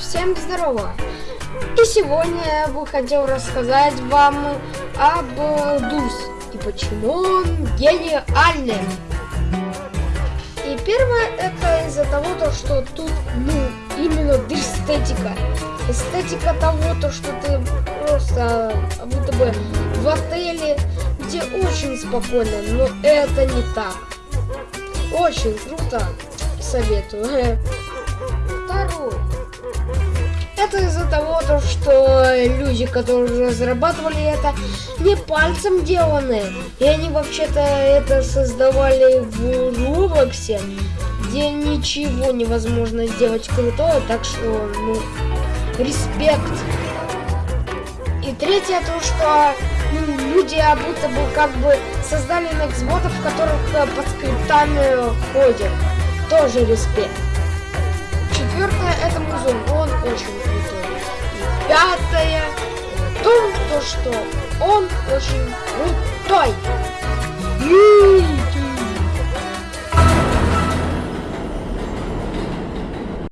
Всем здорово! И сегодня я бы хотел рассказать вам об Дус и почему он гениальный. И первое это из-за того, то, что тут, ну, именно эстетика. Эстетика того, то, что ты просто будто бы в отеле, где очень спокойно, но это не так. Очень круто, советую. Второй. Что люди, которые разрабатывали это, не пальцем деланы. И они вообще-то это создавали в Роблоксе, где ничего невозможно сделать крутое, так что, ну, респект. И третье, то, что ну, люди будто бы как бы создали нексботов, в которых э, под скриптами ходят. Тоже респект. Четвертое, это музон, что он очень крутой.